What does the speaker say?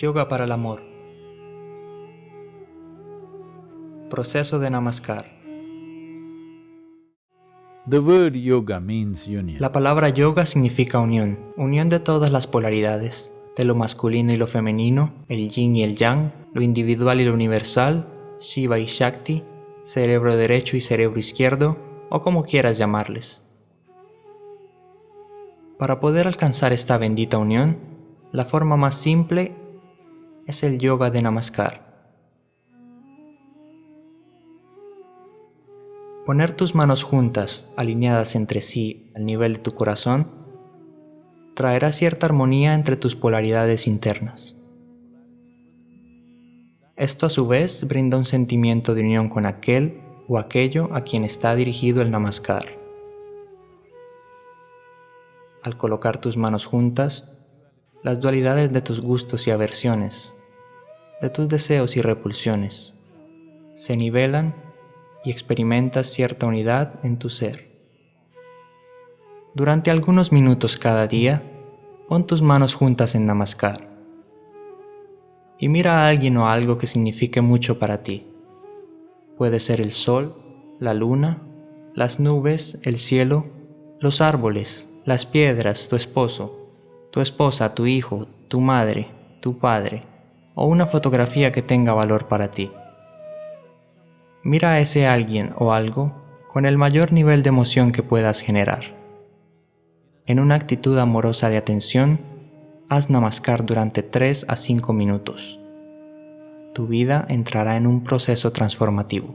Yoga para el amor. Proceso de Namaskar. The word yoga means union. La palabra yoga significa unión, unión de todas las polaridades, de lo masculino y lo femenino, el yin y el yang, lo individual y lo universal, Shiva y Shakti, cerebro derecho y cerebro izquierdo, o como quieras llamarles. Para poder alcanzar esta bendita unión, la forma más simple es el yoga de Namaskar. Poner tus manos juntas, alineadas entre sí al nivel de tu corazón, traerá cierta armonía entre tus polaridades internas. Esto a su vez brinda un sentimiento de unión con aquel o aquello a quien está dirigido el Namaskar. Al colocar tus manos juntas, las dualidades de tus gustos y aversiones, de tus deseos y repulsiones, se nivelan y experimentas cierta unidad en tu ser. Durante algunos minutos cada día, pon tus manos juntas en Namaskar y mira a alguien o algo que signifique mucho para ti. Puede ser el sol, la luna, las nubes, el cielo, los árboles, las piedras, tu esposo, tu esposa, tu hijo, tu madre, tu padre, o una fotografía que tenga valor para ti. Mira a ese alguien o algo con el mayor nivel de emoción que puedas generar. En una actitud amorosa de atención, haz namaskar durante 3 a 5 minutos. Tu vida entrará en un proceso transformativo.